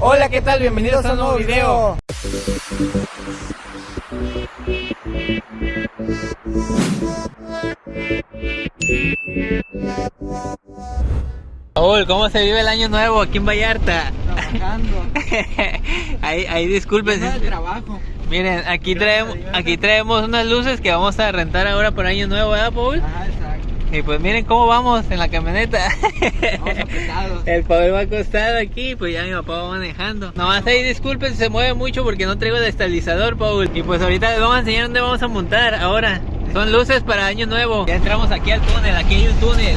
Hola, ¿qué tal? Bienvenidos a un nuevo video. Raúl, ¿cómo se vive el año nuevo aquí en Vallarta? Trabajando. ahí, ahí disculpen. De trabajo. Miren, aquí Gracias traemos, aquí traemos unas luces que vamos a rentar ahora por año nuevo, ¿verdad, Paul? Ajá, exacto. Y pues miren cómo vamos en la camioneta. Vamos. El Paul va acostado aquí, pues ya mi papá va manejando. Nomás ahí disculpen si se mueve mucho porque no traigo el estabilizador, Paul. Y pues ahorita les vamos a enseñar dónde vamos a montar ahora. Son luces para año nuevo. Ya entramos aquí al túnel, aquí hay un túnel.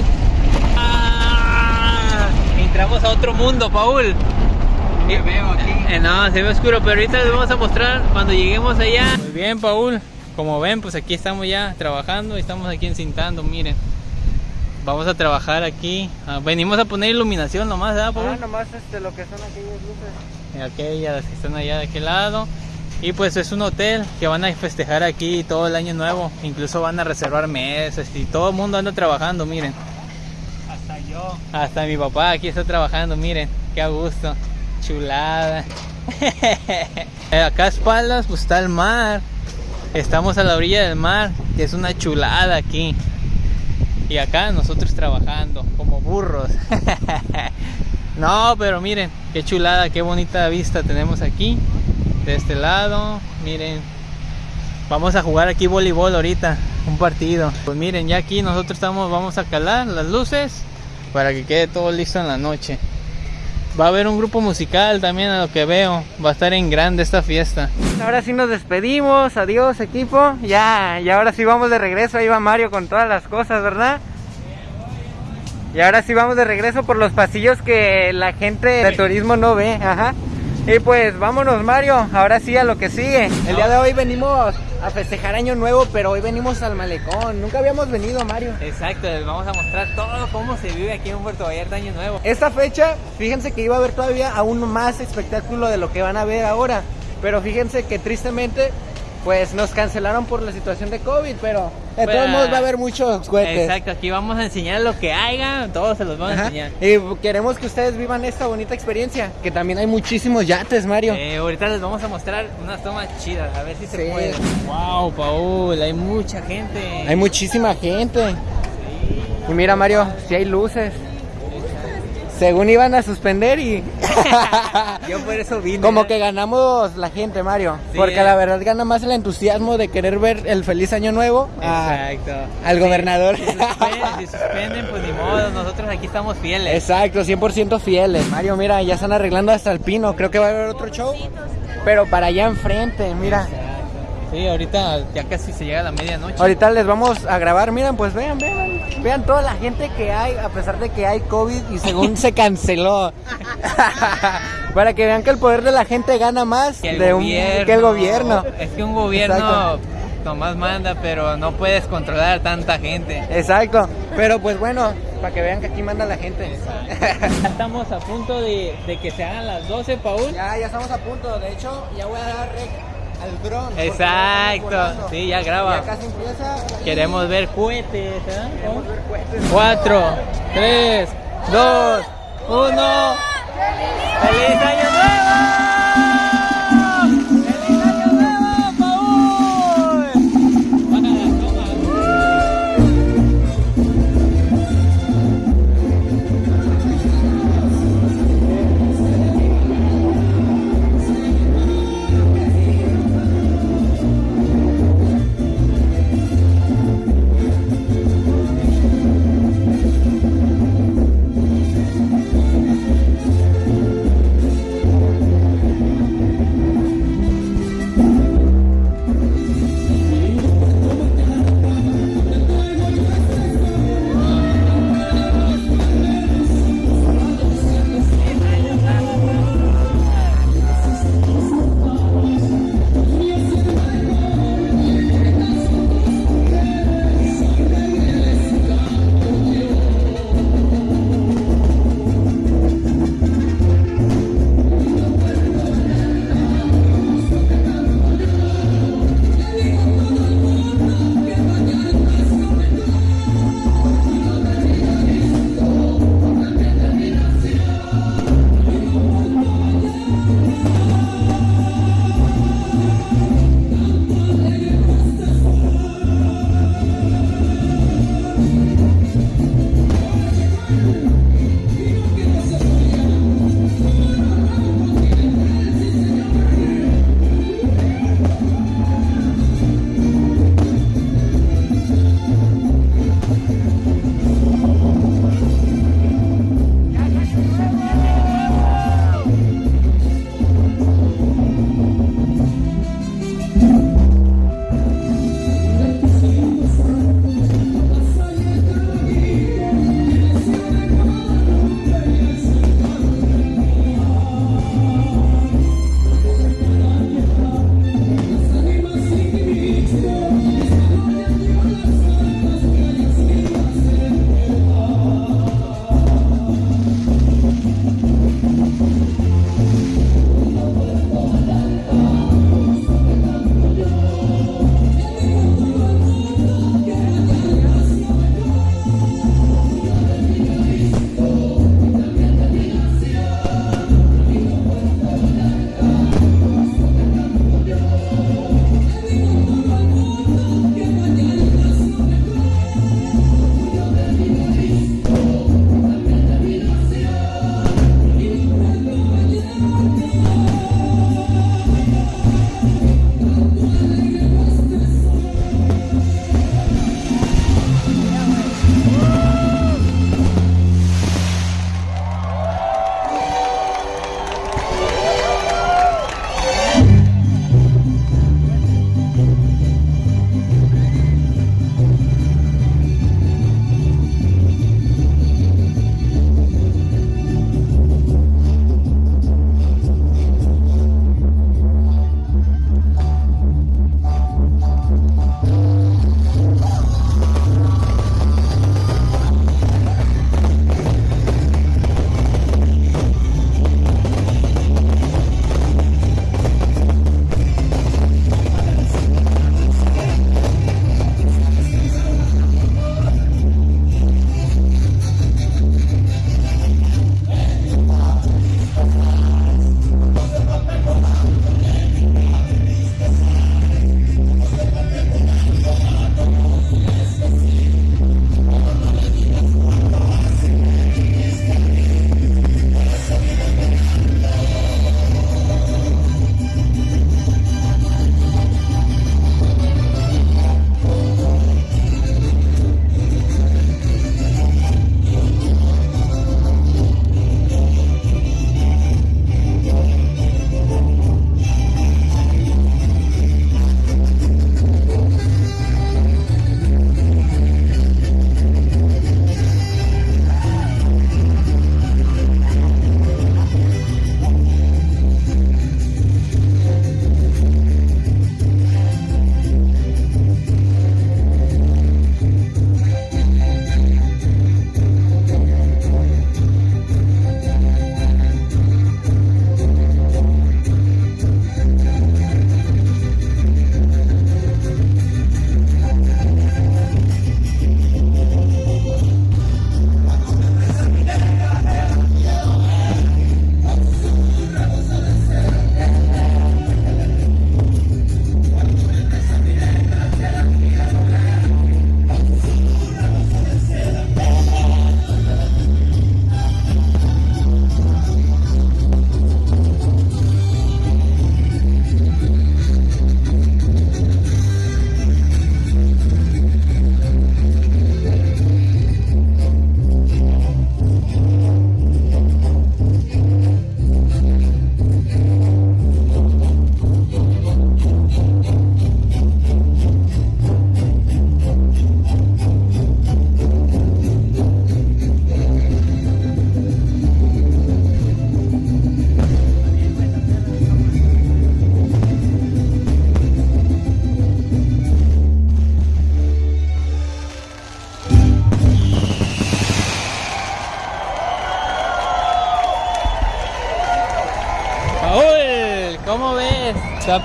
¡Ah! Entramos a otro mundo, Paul. Me veo aquí. Eh, no, se ve oscuro, pero ahorita les vamos a mostrar cuando lleguemos allá. Muy bien, Paul. Como ven, pues aquí estamos ya trabajando y estamos aquí encintando, miren. Vamos a trabajar aquí. Ah, venimos a poner iluminación nomás, ¿verdad, Paul? Ah, nomás este, lo que son aquellas luces. Aquellas que están allá de aquel lado. Y pues es un hotel que van a festejar aquí todo el año nuevo. Incluso van a reservar mesas y todo el mundo anda trabajando, miren. Hasta yo. Hasta mi papá aquí está trabajando, miren, qué a gusto, chulada. Acá a espaldas pues está el mar, estamos a la orilla del mar, que es una chulada aquí. Y acá nosotros trabajando como burros. No, pero miren, qué chulada, qué bonita vista tenemos aquí. De este lado, miren. Vamos a jugar aquí voleibol ahorita, un partido. Pues miren, ya aquí nosotros estamos, vamos a calar las luces para que quede todo listo en la noche. Va a haber un grupo musical también a lo que veo. Va a estar en grande esta fiesta. Ahora sí nos despedimos. Adiós, equipo. Ya, y ahora sí vamos de regreso. Ahí va Mario con todas las cosas, ¿verdad? Y ahora sí vamos de regreso por los pasillos que la gente de turismo no ve. Ajá. Y pues vámonos, Mario. Ahora sí a lo que sigue. El día de hoy venimos a festejar Año Nuevo, pero hoy venimos al malecón. Nunca habíamos venido, Mario. Exacto, les vamos a mostrar todo cómo se vive aquí en Puerto Vallarta Año Nuevo. Esta fecha, fíjense que iba a haber todavía aún más espectáculo de lo que van a ver ahora. Pero fíjense que tristemente, pues nos cancelaron por la situación de COVID. Pero de todos modos va a haber muchos cohetes. Exacto, aquí vamos a enseñar lo que haya, todos se los vamos a enseñar. Y queremos que ustedes vivan esta bonita experiencia. Que también hay muchísimos yates, Mario. Eh, ahorita les vamos a mostrar unas tomas chidas, a ver si se Sí. puede. Wow, Paul, hay mucha gente. Hay muchísima gente. Y mira, Mario, si hay luces. Según iban a suspender y. Yo por eso vine. Como que ganamos la gente, Mario. Sí, porque eh. la verdad gana más el entusiasmo de querer ver el feliz año nuevo a- al Sí, gobernador. Si suspenden, si suspenden, pues ni modo, nosotros aquí estamos fieles. Exacto, 100% fieles. Mario, mira, ya están arreglando hasta el pino. Creo que va a haber otro show. Pero para allá enfrente, mira. Sí, ahorita ya casi se llega la medianoche. Ahorita les vamos a grabar. Miren, pues vean, vean. Vean toda la gente que hay, a pesar de que hay COVID y según se canceló. para que vean que el poder de la gente gana más Que el, de un- gobierno, que el gobierno. Es que un gobierno Exacto. nomás manda, pero no puedes controlar a tanta gente. Exacto. Pero pues bueno, para que vean que aquí manda la gente. Ya estamos a punto de, de que se hagan las 12, Paul. ya, ya estamos a punto. De hecho, ya voy a dar rec al estamos Exacto, sí, ya graba. Ya casi empieza. Queremos ver cohetes, ¿eh? Queremos ver cohetes. 4, 3, 2, 1. ¡Feliz Año Nuevo!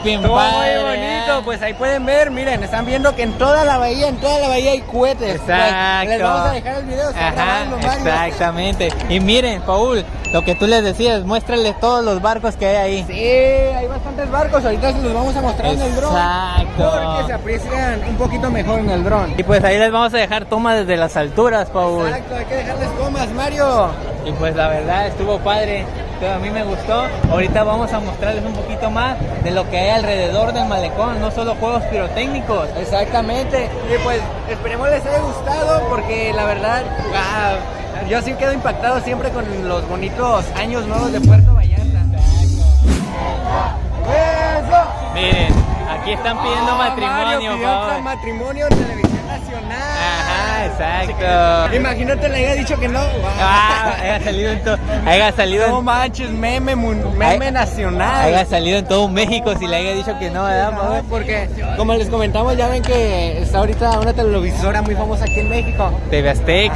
Bien Estuvo padre, muy bonito, pues ahí pueden ver, miren, están viendo que en toda la bahía, en toda la bahía hay cohetes. Pues, Exacto. les vamos a dejar el video, Ajá, exactamente. Y miren, Paul, lo que tú les decías, muéstrales todos los barcos que hay ahí. Sí, hay bastantes barcos, ahorita se los vamos a mostrar en el dron. Exacto. Porque se aprecian un poquito mejor en el dron. Y pues ahí les vamos a dejar tomas desde las alturas, Paul. Exacto, hay que dejarles comas, Mario. Y pues la verdad estuvo padre, a mí me gustó. Ahorita vamos a mostrarles un poquito más de lo que hay alrededor del malecón, no solo juegos pirotécnicos. Exactamente. Y pues esperemos les haya gustado porque la verdad, wow, yo sí quedo impactado siempre con los bonitos años nuevos de Puerto Vallarta. Miren, aquí están pidiendo Ah, matrimonio, Mario matrimonio en televisión nacional. Ajá, exacto. Imagínate le haya dicho que no. Ah, haya salido en todo, haya salido No en, manches, meme, nacional. haya salido en todo México si le haya dicho que no, ¿verdad, No, porque como les comentamos, ya ven que está ahorita una televisora muy famosa aquí en México. TV Azteca.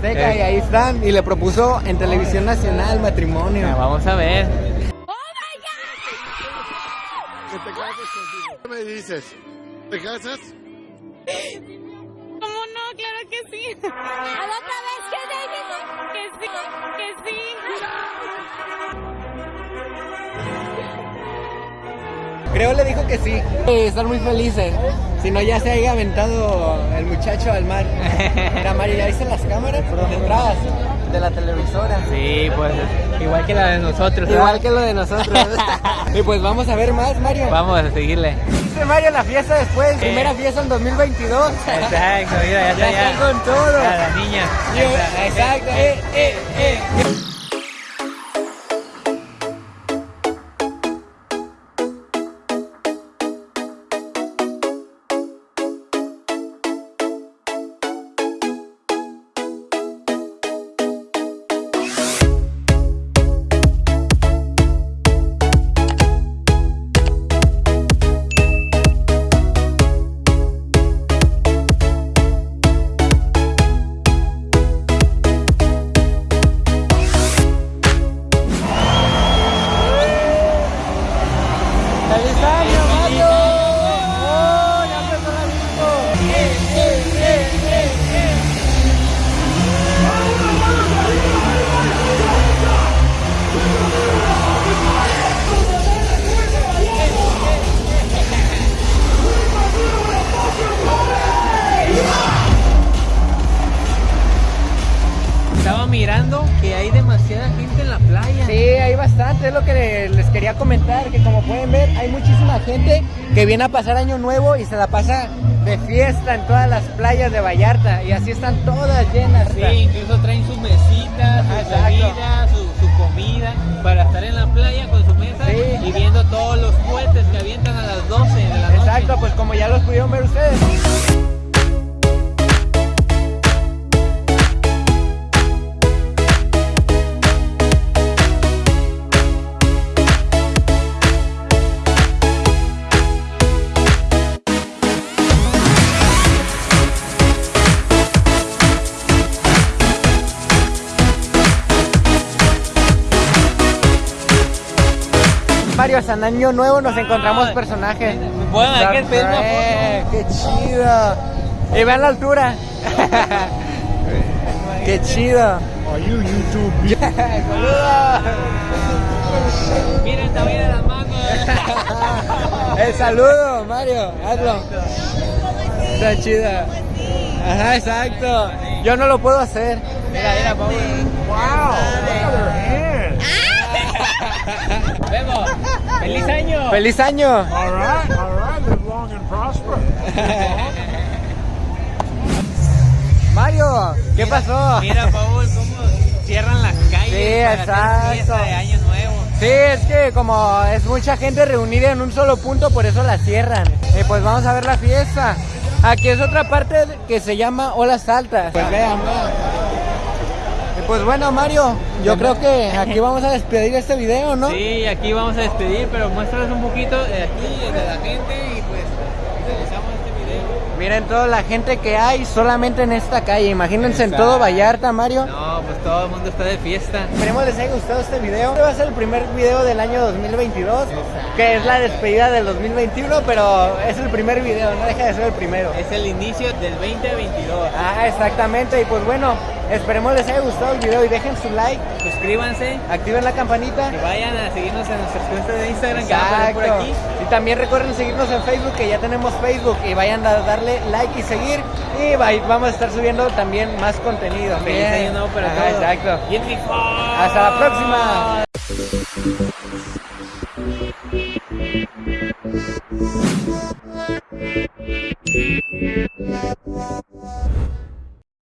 TV Azteca, y ahí están. Y le propuso en televisión nacional matrimonio. vamos a ver. Me dices? ¿Te casas? ¿Cómo no? Claro que sí. A la otra vez que David que sí, que sí. Creo le dijo que sí. Eh, Están muy felices. Si no, ya se haya aventado el muchacho al mar. Mira, Mario, ¿ya viste las cámaras detrás de la televisora? Sí, pues igual que la de nosotros. Igual que lo de nosotros. y pues vamos a ver más, Mario. Vamos a seguirle. Dice Mario la fiesta después. Primera fiesta en 2022. Exacto, mira, ya está Ya ya. están con todo. A la niña. Yeah, Exacto. Eh, eh, eh. Quería comentar, que como pueden ver hay muchísima gente que viene a pasar año nuevo y se la pasa de fiesta en todas las playas de Vallarta y así están todas llenas. Sí, incluso traen sus mesitas, sus bebidas, su, su comida para estar en la playa con Mario, hasta en año nuevo nos encontramos personajes. Bueno, hay que pedir una Eh, ¡Qué chido! Y vean la altura. ¡Qué chido! Are you YouTube? ¡Saludos! Miren también de las manos. El saludo, Mario, hazlo. Está chida. Ajá, exacto. Yo no lo puedo hacer. Mira, mira, Paul. ¡Wow! ¡Feliz año! All right, all right. Live long and prosper. Mario, ¿qué pasó? Mira, Paul, cómo cierran las calles Sí, para hacer fiesta exacto. de año nuevo. Sí, es que como es mucha gente reunida en un solo punto, por eso la cierran. Y pues vamos a ver la fiesta. Aquí es otra parte que se llama Olas Altas. Pues vean, pues bueno, Mario, yo creo que aquí vamos a despedir este video, ¿no? Sí, aquí vamos a despedir, pero muéstrales un poquito de aquí, de la gente y pues finalizamos este video. Miren toda la gente que hay solamente en esta calle. Imagínense en todo Vallarta, Mario. No, pues todo el mundo está de fiesta. Esperemos les haya gustado este video. Este va a ser el primer video del año 2022, Exacto. que es la despedida del 2021, pero es el primer video, no deja de ser el primero. Es el inicio del 2022. Ah, exactamente. Y pues bueno, esperemos les haya gustado el video y dejen su like, Suscríbanse activen la campanita. y vayan a seguirnos en nuestras cuentas de Instagram que van a por aquí. Y también recuerden seguirnos en Facebook, que ya tenemos Facebook, y vayan a darle like y seguir. Y va- vamos a estar subiendo también más contenido. Feliz Bien. año nuevo para Ajá, todos. Exacto. Y en mi Hasta la próxima.